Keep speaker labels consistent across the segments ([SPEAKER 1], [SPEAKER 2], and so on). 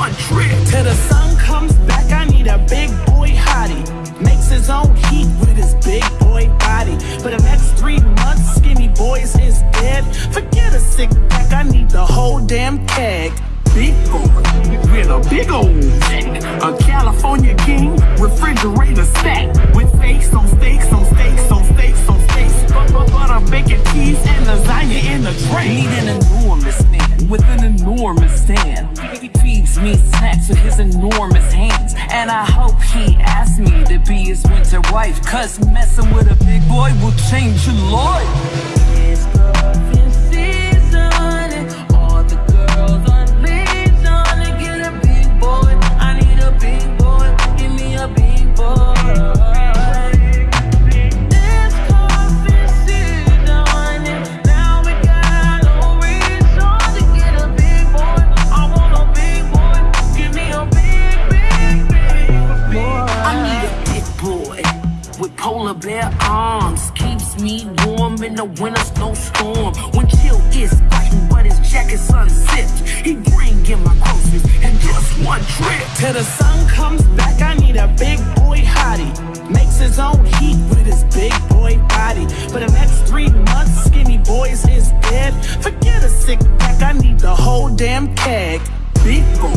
[SPEAKER 1] one trip.
[SPEAKER 2] Till the sun comes back, I need a big boy hottie. Makes his own heat with his big boy body. For the next three months, skinny boys is dead. Forget a sick pack, I need the whole damn keg.
[SPEAKER 1] Big boy with a big old sack. A California king, refrigerator stack. With steaks on steaks on steaks on steaks on steaks. Butter, bacon, cheese, and lasagna in the tray. Need an enormous man with an enormous stand. He feeds me snacks with his enormous hands. And I hope he asks me to be his winter wife. Cause messing with a big boy will change your life. Bear arms. Keeps me warm in the winter snowstorm. When chill is fighting, but his jacket's unzipped. He bring in my groceries in just one trip.
[SPEAKER 2] Till the sun comes back, I need a big boy hottie. Makes his own heat with his big boy body. For the next three months, skinny boys is dead. Forget a sick pack, I need the whole damn keg.
[SPEAKER 1] Big boy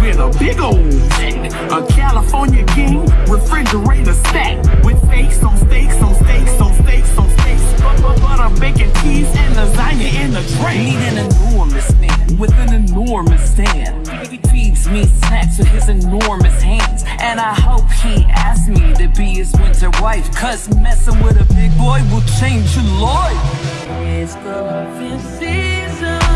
[SPEAKER 1] with a big old sack. A California king, refrigerator stack. With steaks on steaks on steaks on steaks on steaks. Butter, butter, bacon, cheese, and lasagna in the tray. Need an enormous man with an enormous stand. He feeds me snacks with his enormous hands. And I hope he asks me to be his winter wife. Cause messing with a big boy will change your life.
[SPEAKER 3] It's cuffing season.